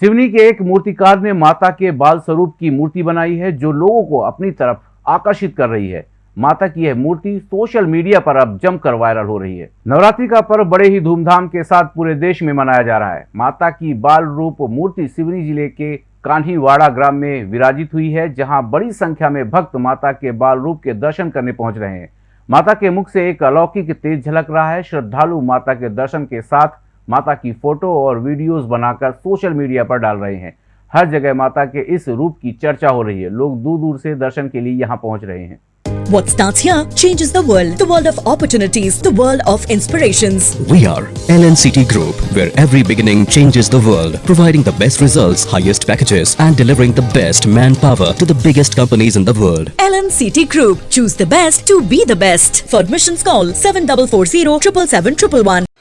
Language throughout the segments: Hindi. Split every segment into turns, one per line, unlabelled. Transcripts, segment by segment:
सिवनी के एक मूर्तिकार ने माता के बाल स्वरूप की मूर्ति बनाई है, जो लोगों को अपनी तरफ़ आकर्षित कर रही है। माता की यह मूर्ति सोशल मीडिया पर अब जमकर वायरल हो रही है। नवरात्रि का पर्व बड़े ही धूमधाम के साथ पूरे देश में मनाया जा रहा है। माता की बाल रूप मूर्ति सिवनी ज़िले के कान्हीवाड़ा ग्राम में विराजित हुई है, जहाँ बड़ी संख्या में भक्त माता के बाल रूप के दर्शन करने पहुँच रहे हैं। माता के मुख से एक अलौकिक तेज झलक रहा है। श्रद्धालु माता के दर्शन के साथ माता की फ़ोटो और वीडियोस बनाकर सोशल मीडिया पर डाल रहे हैं हर जगह माता के इस रूप की चर्चा हो रही है लोग दूर दूर से दर्शन के लिए यहाँ पहुँच रहे हैं
What starts here changes the world. The world of opportunities, the world of inspirations.
We are LNCT Group, where every beginning changes the world, providing the best results, highest packages, and delivering the best manpower to the biggest companies in the world.
LNCT Group. Choose the best to be the best. For admissions, call 7440 777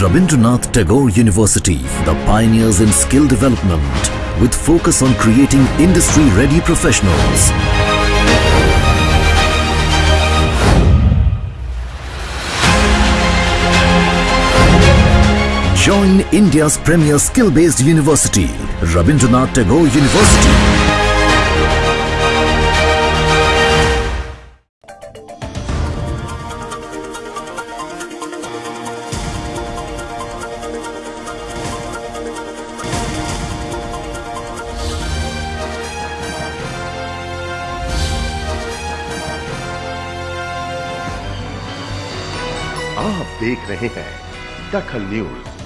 Rabindranath Tagore University, the pioneers in skill development, with focus on creating industry-ready professionals. Join India's premier skill-based university, Rabindranath Tagore University.
आप देख रहे हैं दखल न्यूज़।